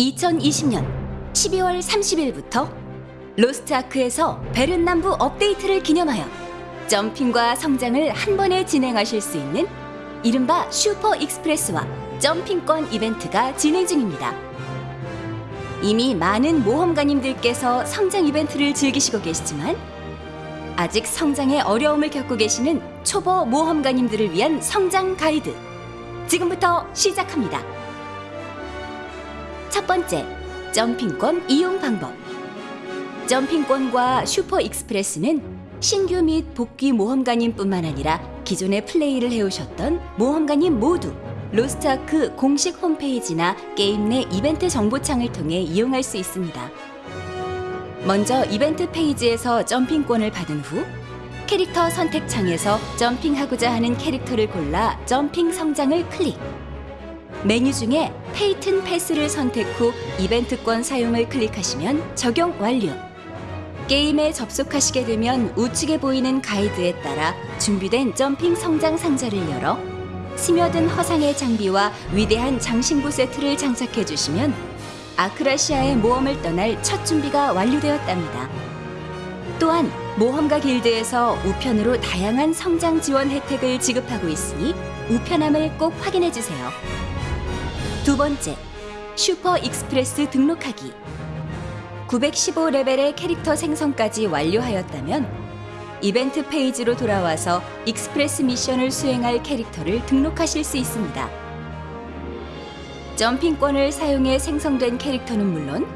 2020년 12월 30일부터 로스트 아크에서 베른 남부 업데이트를 기념하여 jumping과 성장을 한 번에 진행하실 수 있는 이른바 Super Express와 jumping권 이벤트가 진행 중입니다. 이미 많은 모험가님들께서 성장 이벤트를 즐기시고 계시지만 아직 성장에 어려움을 겪고 계시는 초보 모험가님들을 위한 성장 가이드 지금부터 시작합니다. 첫 번째, jumping권 이용 방법. jumping권과 Super Express는 신규 및 복귀 모험가님뿐만 아니라 기존에 플레이를 해오셨던 모험가님 모두 로스트아크 공식 홈페이지나 게임 내 이벤트 정보창을 통해 이용할 수 있습니다. 먼저 이벤트 페이지에서 jumping권을 받은 후 캐릭터 선택창에서 jumping하고자 하는 캐릭터를 골라 jumping 성장을 클릭. 메뉴 중에 페이튼 패스를 선택 후 이벤트권 사용을 클릭하시면 적용 완료. 게임에 접속하시게 되면 우측에 보이는 가이드에 따라 준비된 jumping 성장 상자를 열어 스며든 허상의 장비와 위대한 장신구 세트를 장착해 주시면 아크라시아의 모험을 떠날 첫 준비가 완료되었답니다. 또한 모험가 길드에서 우편으로 다양한 성장 지원 혜택을 지급하고 있으니 우편함을 꼭 확인해 주세요. 두 번째, 슈퍼 익스프레스 등록하기. 915레벨의 캐릭터 생성까지 완료하였다면 이벤트 페이지로 돌아와서 익스프레스 미션을 수행할 캐릭터를 등록하실 수 있습니다. 점핑권을 사용해 생성된 캐릭터는 물론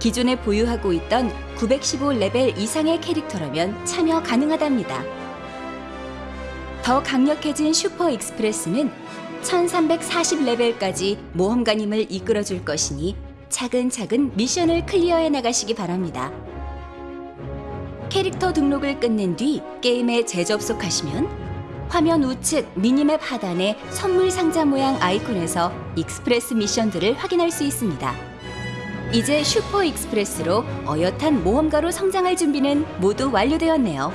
기존에 보유하고 있던 915레벨 이상의 캐릭터라면 참여 가능하답니다. 더 강력해진 슈퍼 익스프레스는 1340레벨까지 모험가님을 이끌어줄 것이니 차근차근 미션을 클리어해 나가시기 바랍니다. 캐릭터 등록을 끝낸 뒤 게임에 재접속하시면 화면 우측 미니맵 하단의 선물 상자 모양 아이콘에서 익스프레스 미션들을 확인할 수 있습니다. 이제 슈퍼 익스프레스로 어엿한 모험가로 성장할 준비는 모두 완료되었네요.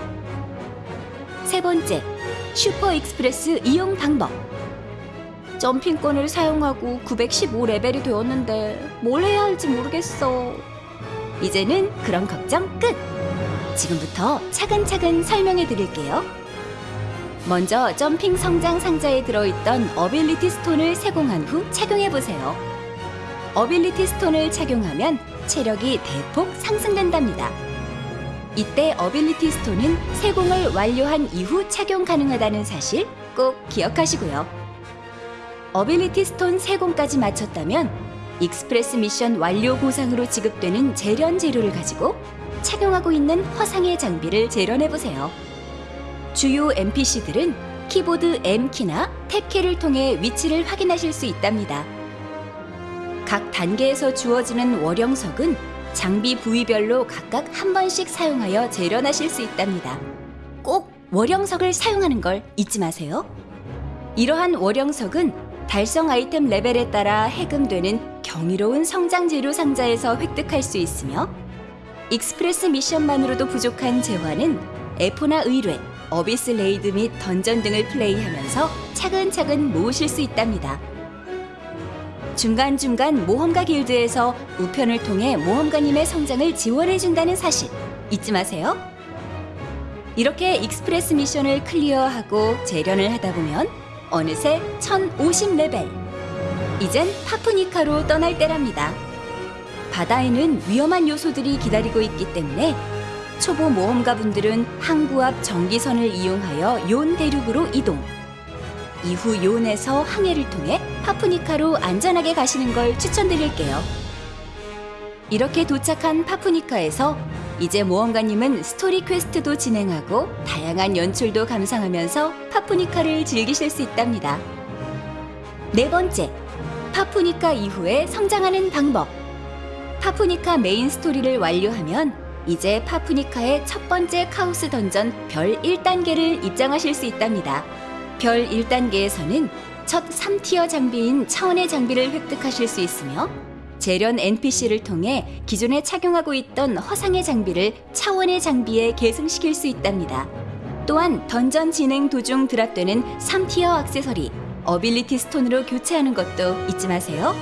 세 번째, 슈퍼 익스프레스 이용 방법. 점핑권을 사용하고 915레벨이 되었는데 뭘 해야 할지 모르겠어. 이제는 그런 걱정 끝! 지금부터 차근차근 설명해 드릴게요. 먼저 점핑 성장 상자에 들어있던 어빌리티 스톤을 세공한 후 착용해 보세요. 어빌리티 스톤을 착용하면 체력이 대폭 상승된답니다. 이때 어빌리티 스톤은 세공을 완료한 이후 착용 가능하다는 사실 꼭 기억하시고요. 어빌리티 스톤 세공까지 마쳤다면 익스프레스 미션 완료 보상으로 지급되는 재련 재료를 가지고 착용하고 있는 허상의 장비를 재련해 보세요. 주요 NPC들은 키보드 M키나 탭키를 통해 위치를 확인하실 수 있답니다. 각 단계에서 주어지는 월영석은 장비 부위별로 각각 한 번씩 사용하여 재련하실 수 있답니다. 꼭 월영석을 사용하는 걸 잊지 마세요. 이러한 월영석은 달성 아이템 레벨에 따라 해금되는 경이로운 성장 재료 상자에서 획득할 수 있으며 익스프레스 미션만으로도 부족한 재화는 에포나 의뢰, 어비스 레이드 및 던전 등을 플레이하면서 차근차근 모으실 수 있답니다. 중간중간 모험가 길드에서 우편을 통해 모험가님의 성장을 지원해준다는 사실 잊지 마세요. 이렇게 익스프레스 미션을 클리어하고 재련을 하다 보면 어느새 1050레벨. 이젠 파푸니카로 떠날 때랍니다. 바다에는 위험한 요소들이 기다리고 있기 때문에 초보 모험가 분들은 항구 앞 정기선을 이용하여 욘 대륙으로 이동. 이후 욘에서 항해를 통해 파푸니카로 안전하게 가시는 걸 추천드릴게요. 이렇게 도착한 파푸니카에서 이제 모험가님은 스토리 퀘스트도 진행하고 다양한 연출도 감상하면서 파푸니카를 즐기실 수 있답니다. 네 번째, 파푸니카 이후에 성장하는 방법. 파푸니카 메인 스토리를 완료하면 이제 파푸니카의 첫 번째 카오스 던전 별 1단계를 입장하실 수 있답니다. 별 1단계에서는 첫 3티어 장비인 차원의 장비를 획득하실 수 있으며 재련 NPC를 통해 기존에 착용하고 있던 허상의 장비를 차원의 장비에 계승시킬 수 있답니다. 또한 던전 진행 도중 드랍되는 3티어 액세서리 어빌리티 스톤으로 교체하는 것도 잊지 마세요.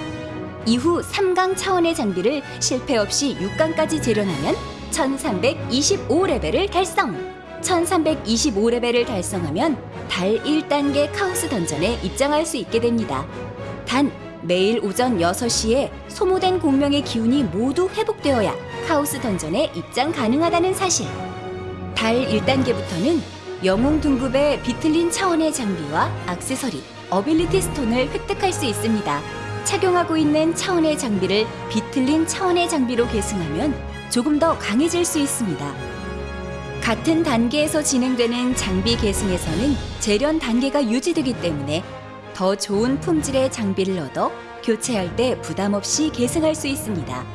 이후 3강 차원의 장비를 실패 없이 6강까지 재련하면 1325레벨을 달성! 1325레벨을 달성하면 달 1단계 카오스 던전에 입장할 수 있게 됩니다. 단, 매일 오전 6시에 소모된 공명의 기운이 모두 회복되어야 카오스 던전에 입장 가능하다는 사실. 달 1단계부터는 영웅 등급의 비틀린 차원의 장비와 액세서리, 어빌리티 스톤을 획득할 수 있습니다. 착용하고 있는 차원의 장비를 비틀린 차원의 장비로 계승하면 조금 더 강해질 수 있습니다. 같은 단계에서 진행되는 장비 계승에서는 재련 단계가 유지되기 때문에 더 좋은 품질의 장비를 얻어 교체할 때 부담 없이 계승할 수 있습니다.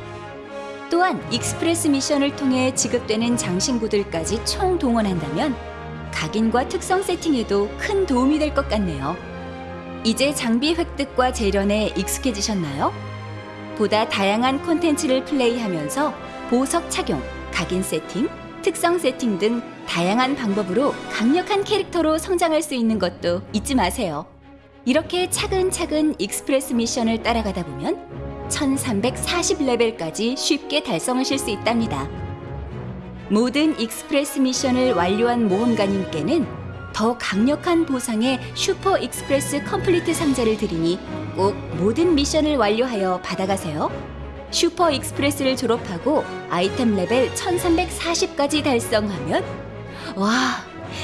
또한 익스프레스 미션을 통해 지급되는 장신구들까지 총 동원한다면 각인과 특성 세팅에도 큰 도움이 될 것 같네요. 이제 장비 획득과 재련에 익숙해지셨나요? 보다 다양한 콘텐츠를 플레이하면서 보석 착용, 각인 세팅, 특성 세팅 등 다양한 방법으로 강력한 캐릭터로 성장할 수 있는 것도 잊지 마세요. 이렇게 차근차근 익스프레스 미션을 따라가다 보면 1340레벨까지 쉽게 달성하실 수 있답니다. 모든 익스프레스 미션을 완료한 모험가님께는 더 강력한 보상의 슈퍼 익스프레스 컴플리트 상자를 드리니 꼭 모든 미션을 완료하여 받아가세요. 슈퍼 익스프레스를 졸업하고 아이템 레벨 1340까지 달성하면 와,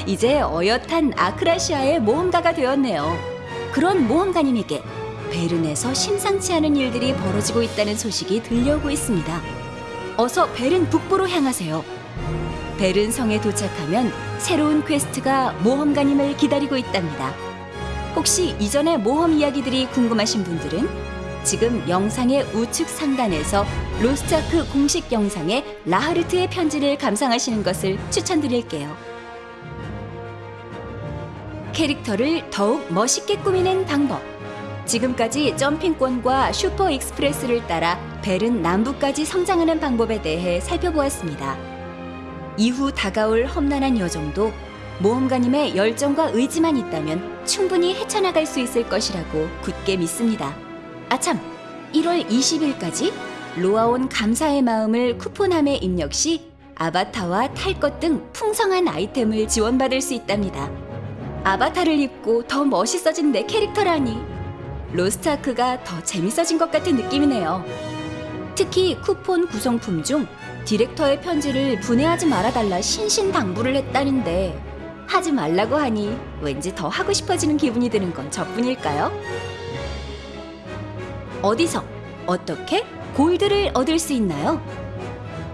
이제 어엿한 아크라시아의 모험가가 되었네요. 그런 모험가님에게 베른에서 심상치 않은 일들이 벌어지고 있다는 소식이 들려오고 있습니다. 어서 베른 북부로 향하세요. 베른 성에 도착하면 새로운 퀘스트가 모험가님을 기다리고 있답니다. 혹시 이전의 모험 이야기들이 궁금하신 분들은 지금 영상의 우측 상단에서 로스트아크 공식 영상의 라하르트의 편지를 감상하시는 것을 추천드릴게요. 캐릭터를 더욱 멋있게 꾸미는 방법. 지금까지 점핑권과 슈퍼 익스프레스를 따라 베른 남부까지 성장하는 방법에 대해 살펴보았습니다. 이후 다가올 험난한 여정도 모험가님의 열정과 의지만 있다면 충분히 헤쳐나갈 수 있을 것이라고 굳게 믿습니다. 아참, 1월 20일까지 로아온 감사의 마음을 쿠폰함에 입력 시 아바타와 탈 것 등 풍성한 아이템을 지원받을 수 있답니다. 아바타를 입고 더 멋있어진 내 캐릭터라니 로스트아크가 더 재밌어진 것 같은 느낌이네요. 특히 쿠폰 구성품 중 디렉터의 편지를 분해하지 말아달라 신신당부를 했다는데 하지 말라고 하니 왠지 더 하고 싶어지는 기분이 드는 건 저뿐일까요? 어디서 어떻게 골드를 얻을 수 있나요?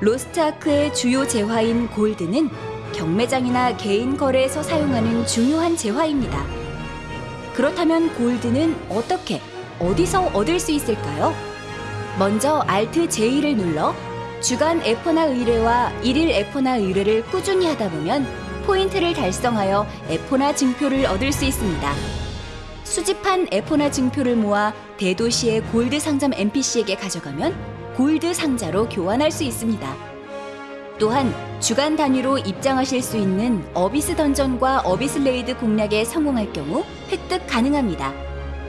로스트아크의 주요 재화인 골드는 경매장이나 개인 거래에서 사용하는 중요한 재화입니다. 그렇다면 골드는 어떻게, 어디서 얻을 수 있을까요? 먼저 Alt J를 눌러 주간 에포나 의뢰와 일일 에포나 의뢰를 꾸준히 하다 보면 포인트를 달성하여 에포나 증표를 얻을 수 있습니다. 수집한 에포나 증표를 모아 대도시의 골드 상점 NPC에게 가져가면 골드 상자로 교환할 수 있습니다. 또한 주간 단위로 입장하실 수 있는 어비스 던전과 어비스 레이드 공략에 성공할 경우 획득 가능합니다.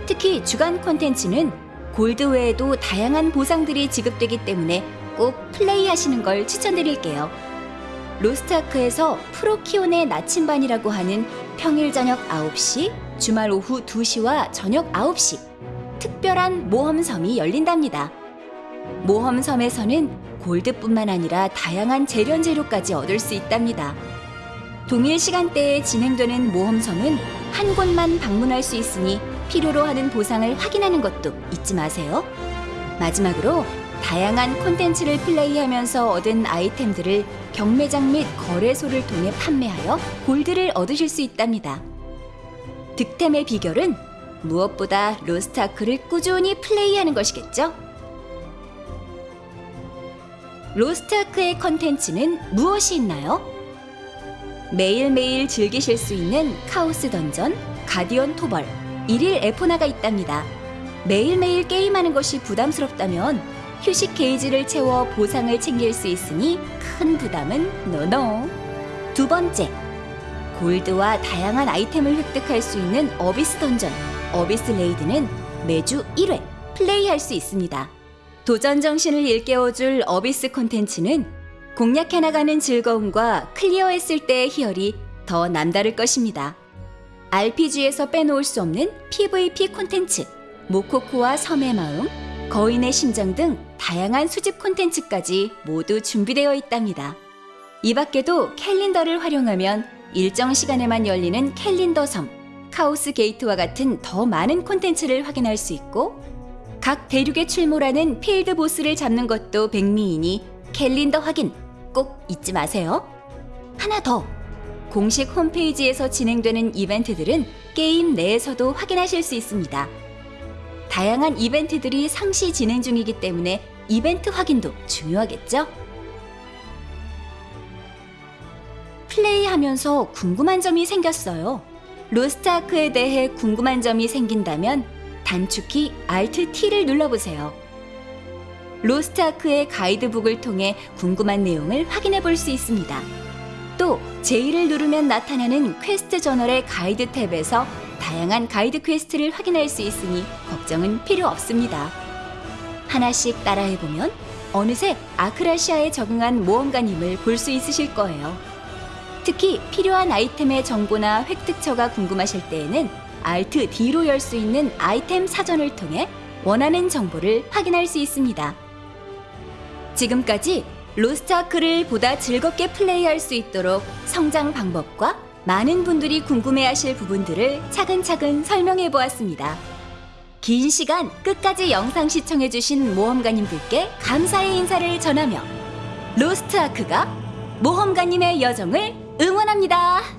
특히 주간 콘텐츠는 골드 외에도 다양한 보상들이 지급되기 때문에 꼭 플레이하시는 걸 추천드릴게요. 로스트아크에서 프로키온의 나침반이라고 하는 평일 저녁 9시, 주말 오후 2시와 저녁 9시 특별한 모험섬이 열린답니다. 모험섬에서는 골드뿐만 아니라 다양한 재련 재료까지 얻을 수 있답니다. 동일 시간대에 진행되는 모험섬은 한 곳만 방문할 수 있으니 필요로 하는 보상을 확인하는 것도 잊지 마세요. 마지막으로 다양한 콘텐츠를 플레이하면서 얻은 아이템들을 경매장 및 거래소를 통해 판매하여 골드를 얻으실 수 있답니다. 득템의 비결은 무엇보다 로스트아크를 꾸준히 플레이하는 것이겠죠? 로스트아크의 컨텐츠는 무엇이 있나요? 매일매일 즐기실 수 있는 카오스 던전, 가디언 토벌, 일일 에포나가 있답니다. 매일매일 게임하는 것이 부담스럽다면 휴식 게이지를 채워 보상을 챙길 수 있으니 큰 부담은 no no. 두 번째, 골드와 다양한 아이템을 획득할 수 있는 어비스 던전, 어비스 레이드는 매주 1회 플레이할 수 있습니다. 도전 정신을 일깨워줄 어비스 콘텐츠는 공략해 나가는 즐거움과 클리어했을 때의 희열이 더 남다를 것입니다. RPG에서 빼놓을 수 없는 PVP 콘텐츠, 모코코와 섬의 마음, 거인의 심장 등 다양한 수집 콘텐츠까지 모두 준비되어 있답니다. 이 밖에도 캘린더를 활용하면 일정 시간에만 열리는 캘린더 섬, 카오스 게이트와 같은 더 많은 콘텐츠를 확인할 수 있고 각 대륙에 출몰하는 필드 보스를 잡는 것도 백미이니 캘린더 확인 꼭 잊지 마세요. 하나 더. 공식 홈페이지에서 진행되는 이벤트들은 게임 내에서도 확인하실 수 있습니다. 다양한 이벤트들이 상시 진행 중이기 때문에 이벤트 확인도 중요하겠죠? 플레이하면서 궁금한 점이 생겼어요. 로스트아크에 대해 궁금한 점이 생긴다면 단축키 Alt T를 눌러보세요. 로스트 아크의 가이드북을 통해 궁금한 내용을 확인해 볼 수 있습니다. 또 J를 누르면 나타나는 퀘스트 저널의 가이드 탭에서 다양한 가이드 퀘스트를 확인할 수 있으니 걱정은 필요 없습니다. 하나씩 따라해보면 어느새 아크라시아에 적응한 모험가님을 볼 수 있으실 거예요. 특히 필요한 아이템의 정보나 획득처가 궁금하실 때에는 Alt D로 열 수 있는 아이템 사전을 통해 원하는 정보를 확인할 수 있습니다. 지금까지 로스트아크를 보다 즐겁게 플레이할 수 있도록 성장 방법과 많은 분들이 궁금해하실 부분들을 차근차근 설명해 보았습니다. 긴 시간 끝까지 영상 시청해주신 모험가님들께 감사의 인사를 전하며 로스트아크가 모험가님의 여정을 응원합니다.